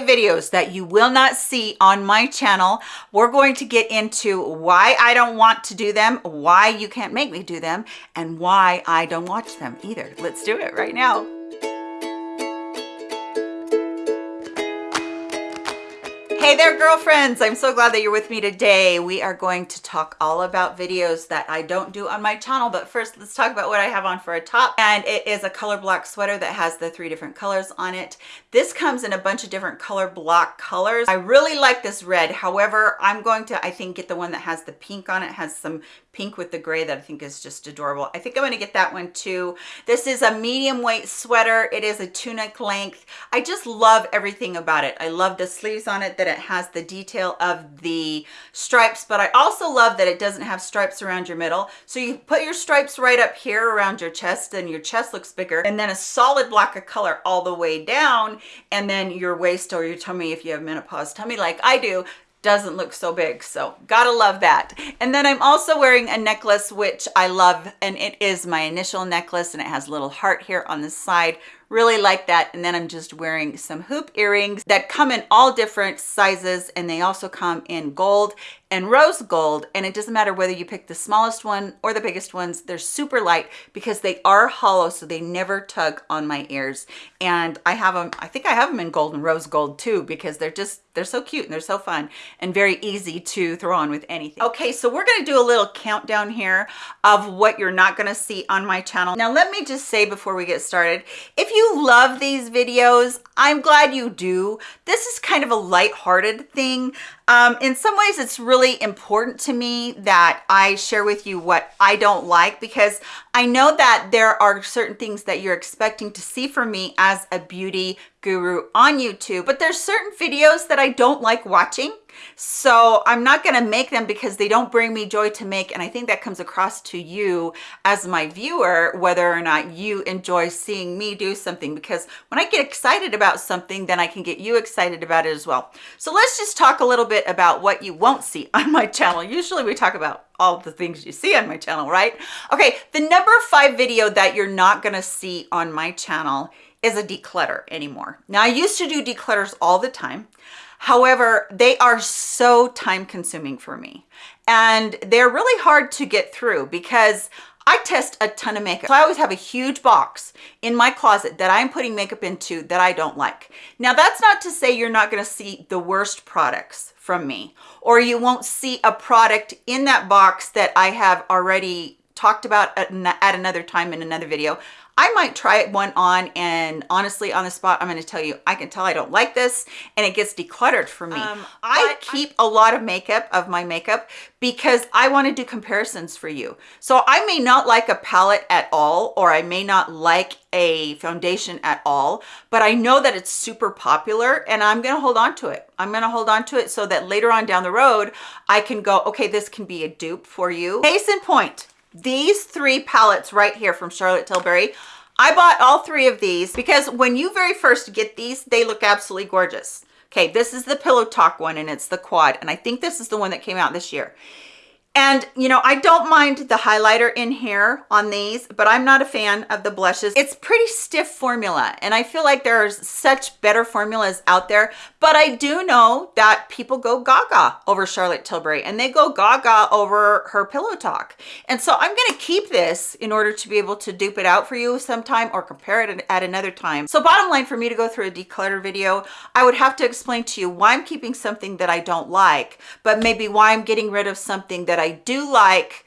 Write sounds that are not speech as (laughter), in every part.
five videos that you will not see on my channel. We're going to get into why I don't want to do them, why you can't make me do them, and why I don't watch them either. Let's do it right now. Hey there, girlfriends. I'm so glad that you're with me today. We are going to talk all about videos that I don't do on my channel. But first, let's talk about what I have on for a top. And it is a color block sweater that has the three different colors on it. This comes in a bunch of different color block colors. I really like this red. However, I'm going to, I think, get the one that has the pink on it. has some pink with the gray that I think is just adorable. I think I'm going to get that one too. This is a medium weight sweater. It is a tunic length. I just love everything about it. I love the sleeves on it that it has the detail of the stripes, but I also love that it doesn't have stripes around your middle. So you put your stripes right up here around your chest and your chest looks bigger and then a solid block of color all the way down and then your waist or your tummy if you have menopause tummy like I do doesn't look so big so gotta love that. And then i'm also wearing a necklace which i love and it is my initial necklace and it has a little heart here on the side. Really like that. And then i'm just wearing some hoop earrings that come in all different sizes and they also come in gold and rose gold and it doesn't matter whether you pick the smallest one or the biggest ones they're super light because they are hollow so they never tug on my ears. And i have them i think i have them in gold and rose gold too because they're just they're so cute and they're so fun and very easy to throw on with anything. Okay so we're going to do a little countdown here of what you're not going to see on my channel. Now let me just say before we get started if you love these videos i'm glad you do. This is kind of a light-hearted thing. Um, in some ways, it's really important to me that I share with you what I don't like because I know that there are certain things that you're expecting to see from me as a beauty guru on YouTube, but there's certain videos that I don't like watching so i'm not going to make them because they don't bring me joy to make and i think that comes across to you as my viewer whether or not you enjoy seeing me do something because when i get excited about something then i can get you excited about it as well. So let's just talk a little bit about what you won't see (laughs) on my channel. Usually we talk about all the things you see on my channel right? Okay the number five video that you're not going to see on my channel is a declutter anymore now i used to do declutters all the time However, they are so time consuming for me and they're really hard to get through because I test a ton of makeup. So I always have a huge box in my closet that I'm putting makeup into that I don't like. Now that's not to say you're not gonna see the worst products from me or you won't see a product in that box that I have already talked about at, at another time in another video. I might try it one on and honestly on the spot, I'm going to tell you, I can tell I don't like this and it gets decluttered for me. Um, I keep a lot of makeup of my makeup because I want to do comparisons for you. So I may not like a palette at all, or I may not like a foundation at all, but I know that it's super popular and I'm going to hold on to it. I'm going to hold on to it so that later on down the road, I can go, okay, this can be a dupe for you. Case in point, these three palettes right here from Charlotte Tilbury, I bought all three of these because when you very first get these, they look absolutely gorgeous. Okay, this is the Pillow Talk one and it's the quad. And I think this is the one that came out this year. And, you know, I don't mind the highlighter in here on these, but I'm not a fan of the blushes. It's pretty stiff formula, and I feel like there's such better formulas out there, but I do know that people go gaga over Charlotte Tilbury, and they go gaga over her Pillow Talk. And so I'm gonna keep this in order to be able to dupe it out for you sometime or compare it at another time. So bottom line, for me to go through a declutter video, I would have to explain to you why I'm keeping something that I don't like, but maybe why I'm getting rid of something that I do like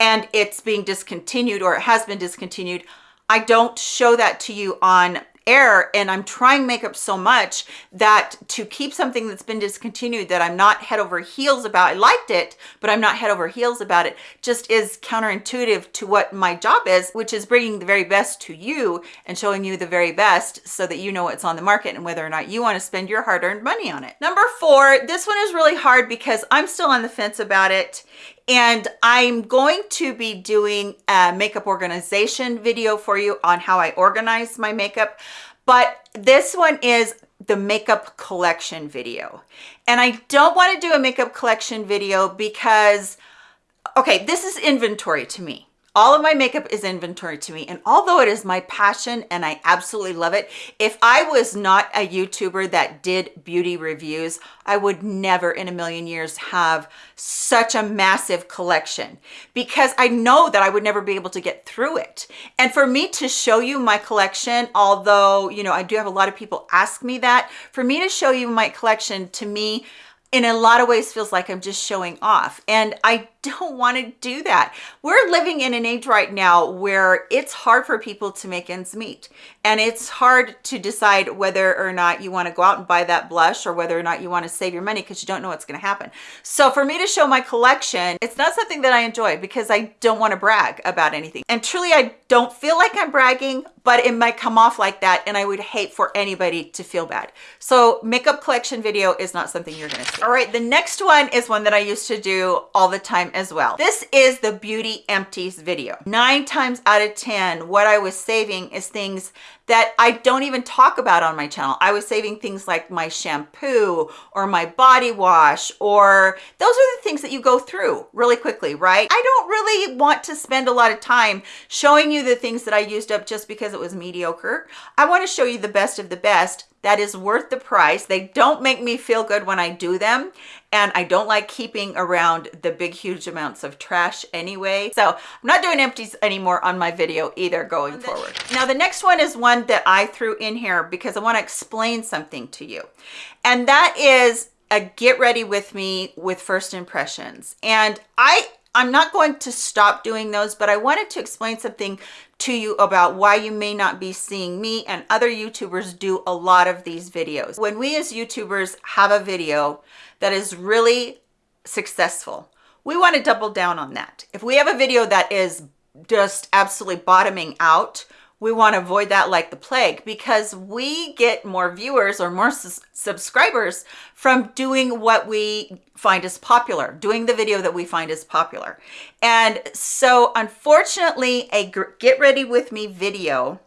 and it's being discontinued or it has been discontinued I don't show that to you on and I'm trying makeup so much that to keep something that's been discontinued that I'm not head over heels about, I liked it, but I'm not head over heels about it, just is counterintuitive to what my job is, which is bringing the very best to you and showing you the very best so that you know what's on the market and whether or not you want to spend your hard-earned money on it. Number four, this one is really hard because I'm still on the fence about it and I'm going to be doing a makeup organization video for you on how I organize my makeup. But this one is the makeup collection video. And I don't want to do a makeup collection video because, okay, this is inventory to me all of my makeup is inventory to me and although it is my passion and i absolutely love it if i was not a youtuber that did beauty reviews i would never in a million years have such a massive collection because i know that i would never be able to get through it and for me to show you my collection although you know i do have a lot of people ask me that for me to show you my collection to me in a lot of ways feels like I'm just showing off. And I don't want to do that. We're living in an age right now where it's hard for people to make ends meet. And it's hard to decide whether or not you want to go out and buy that blush or whether or not you want to save your money because you don't know what's going to happen. So for me to show my collection, it's not something that I enjoy because I don't want to brag about anything. And truly, I don't feel like I'm bragging, but it might come off like that. And I would hate for anybody to feel bad. So makeup collection video is not something you're going to see. All right, the next one is one that I used to do all the time as well. This is the beauty empties video. Nine times out of 10, what I was saving is things that I don't even talk about on my channel. I was saving things like my shampoo or my body wash, or those are the things that you go through really quickly, right? I don't really want to spend a lot of time showing you the things that I used up just because it was mediocre. I want to show you the best of the best that is worth the price. They don't make me feel good when I do them. And I don't like keeping around the big, huge amounts of trash anyway. So I'm not doing empties anymore on my video either going forward. Now, the next one is one that I threw in here because I want to explain something to you. And that is a get ready with me with first impressions. And I I'm not going to stop doing those, but I wanted to explain something to you about why you may not be seeing me and other YouTubers do a lot of these videos. When we as YouTubers have a video that is really successful, we want to double down on that. If we have a video that is just absolutely bottoming out, we want to avoid that like the plague because we get more viewers or more subscribers from doing what we find is popular, doing the video that we find is popular. And so unfortunately, a get ready with me video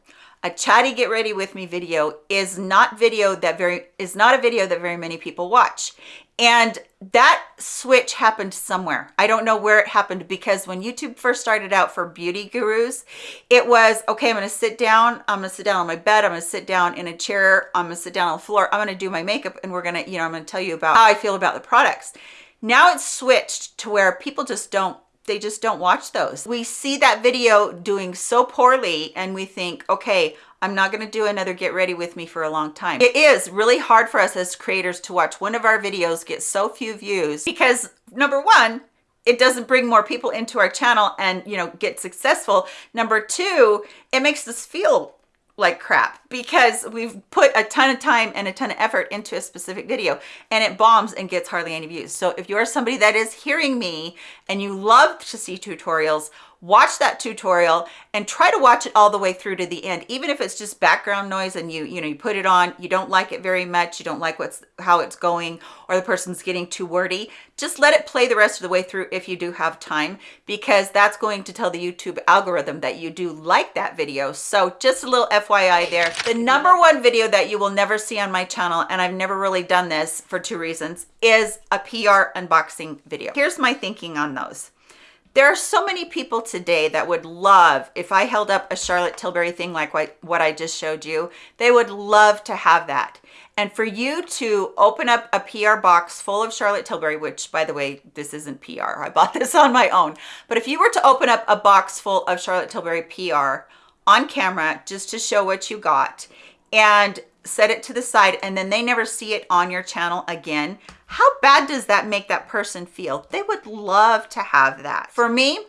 a chatty get ready with me video is not video that very is not a video that very many people watch and that switch happened somewhere. I don't know where it happened because when YouTube first started out for beauty gurus, it was, okay, I'm to sit down. I'm to sit down on my bed. I'm to sit down in a chair. I'm to sit down on the floor. I'm to do my makeup and we're to, you know, I'm to tell you about how I feel about the products. Now it's switched to where people just don't they just don't watch those. We see that video doing so poorly and we think, okay, I'm not going to do another get ready with me for a long time. It is really hard for us as creators to watch one of our videos get so few views because number one, it doesn't bring more people into our channel and, you know, get successful. Number two, it makes us feel like crap because we've put a ton of time and a ton of effort into a specific video and it bombs and gets hardly any views. So if you're somebody that is hearing me and you love to see tutorials, watch that tutorial and try to watch it all the way through to the end even if it's just background noise and you you know you put it on you don't like it very much you don't like what's how it's going or the person's getting too wordy just let it play the rest of the way through if you do have time because that's going to tell the youtube algorithm that you do like that video. So just a little fyi there the number one video that you will never see on my channel and i've never really done this for two reasons is a pr unboxing video. Here's my thinking on those there are so many people today that would love, if I held up a Charlotte Tilbury thing like what, I just showed you, they would love to have that. And for you to open up a PR box full of Charlotte Tilbury, which by the way, this isn't PR, I bought (laughs) this on my own. But if you were to open up a box full of Charlotte Tilbury PR on camera, just to show what you got, and set it to the side and then they never see it on your channel again, how bad does that make that person feel? They would love to have that. For me,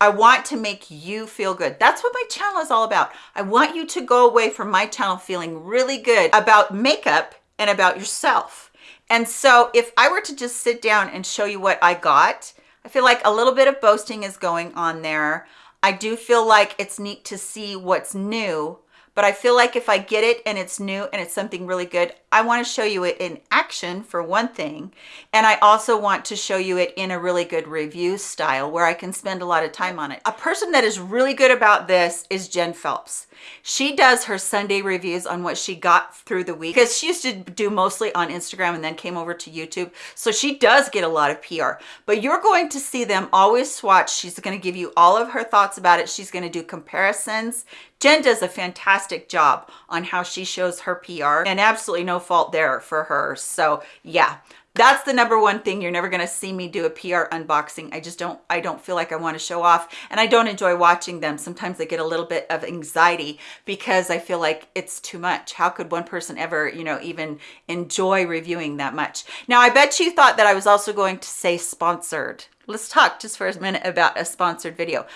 I want to make you feel good. That's what my channel is all about. I want you to go away from my channel feeling really good about makeup and about yourself. And so if I were to just sit down and show you what I got, I feel like a little bit of boasting is going on there. I do feel like it's neat to see what's new but I feel like if I get it and it's new and it's something really good, I want to show you it in action for one thing. And I also want to show you it in a really good review style where I can spend a lot of time on it. A person that is really good about this is Jen Phelps. She does her Sunday reviews on what she got through the week because she used to do mostly on Instagram and then came over to YouTube. So she does get a lot of PR, but you're going to see them always swatch. She's going to give you all of her thoughts about it. She's going to do comparisons. Jen does a fantastic job on how she shows her PR and absolutely no fault there for her. So yeah, that's the number one thing. You're never going to see me do a pr unboxing. I just don't i don't feel like i want to show off and i don't enjoy watching them. Sometimes i get a little bit of anxiety because i feel like it's too much. How could one person ever you know even enjoy reviewing that much? Now i bet you thought that i was also going to say sponsored. Let's talk just for a minute about a sponsored video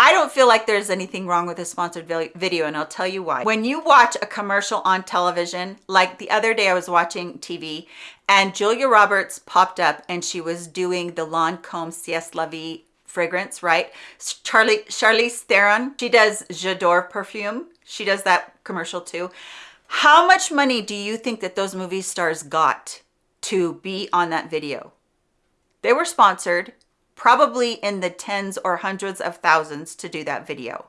I don't feel like there's anything wrong with a sponsored video and I'll tell you why. When you watch a commercial on television, like the other day I was watching TV and Julia Roberts popped up and she was doing the Lancome Ciel La fragrance, right? Charlie Charlize Theron, she does J'adore perfume. She does that commercial too. How much money do you think that those movie stars got to be on that video? They were sponsored probably in the tens or hundreds of thousands to do that video.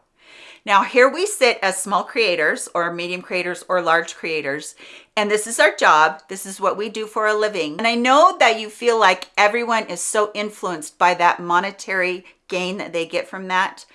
Now here we sit as small creators or medium creators or large creators, and this is our job. This is what we do for a living. And I know that you feel like everyone is so influenced by that monetary gain that they get from that.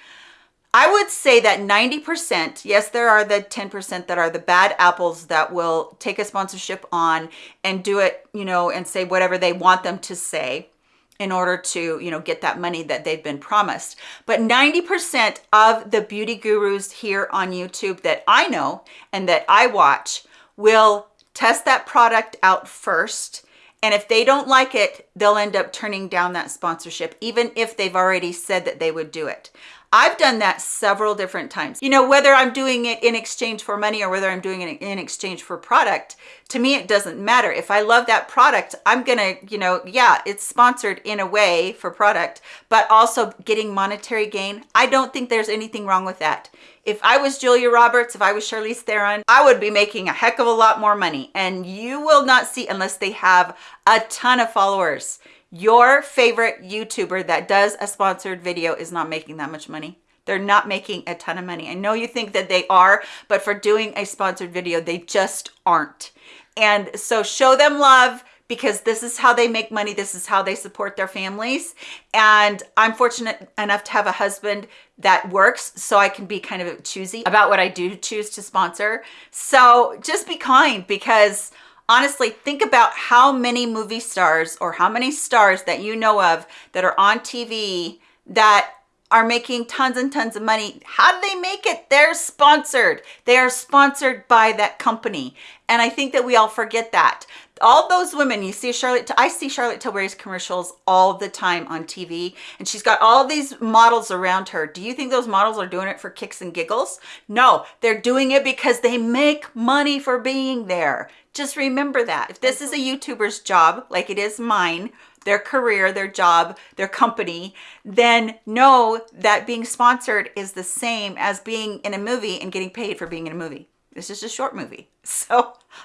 I would say that 90%, yes, there are the 10% that are the bad apples that will take a sponsorship on and do it, you know, and say whatever they want them to say in order to, you know, get that money that they've been promised. But 90% of the beauty gurus here on YouTube that I know and that I watch will test that product out first. And if they don't like it, they'll end up turning down that sponsorship, even if they've already said that they would do it. I've done that several different times. You know, whether I'm doing it in exchange for money or whether I'm doing it in exchange for product, to me, it doesn't matter. If I love that product, I'm gonna, you know, yeah, it's sponsored in a way for product, but also getting monetary gain. I don't think there's anything wrong with that. If I was Julia Roberts, if I was Charlize Theron, I would be making a heck of a lot more money. And you will not see unless they have a ton of followers your favorite YouTuber that does a sponsored video is not making that much money. They're not making a ton of money. I know you think that they are, but for doing a sponsored video, they just aren't. And so show them love because this is how they make money. This is how they support their families. And I'm fortunate enough to have a husband that works so I can be kind of choosy about what I do choose to sponsor. So just be kind because honestly think about how many movie stars or how many stars that you know of that are on TV that are making tons and tons of money. How do they make it? They're sponsored. They are sponsored by that company. And I think that we all forget that. All those women, you see Charlotte, I see Charlotte Tilbury's commercials all the time on TV, and she's got all these models around her. Do you think those models are doing it for kicks and giggles? No, they're doing it because they make money for being there. Just remember that. If this is a YouTuber's job, like it is mine, their career, their job, their company, then know that being sponsored is the same as being in a movie and getting paid for being in a movie. This is a short movie. (laughs) So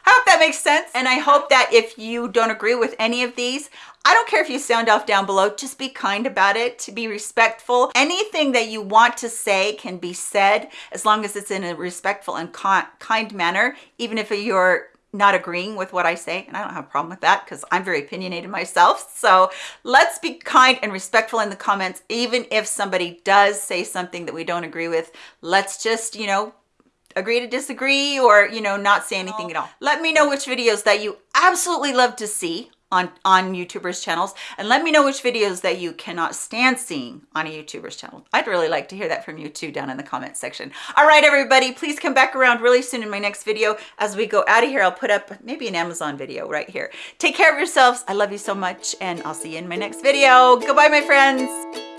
I hope that makes sense. And I hope that if you don't agree with any of these, I don't care if you sound off down below, just be kind about it, to be respectful. Anything that you want to say can be said as long as it's in a respectful and kind manner, even if you're not agreeing with what I say, and I don't have a problem with that because I'm very opinionated myself. So let's be kind and respectful in the comments, even if somebody does say something that we don't agree with. Let's just, you know, agree to disagree or, you know, not say anything at all. Let me know which videos that you absolutely love to see on, on YouTubers channels and let me know which videos that you cannot stand seeing on a YouTuber's channel. I'd really like to hear that from you too down in the comment section. All right, everybody, please come back around really soon in my next video. As we go out of here, I'll put up maybe an Amazon video right here. Take care of yourselves. I love you so much and I'll see you in my next video. Goodbye, my friends.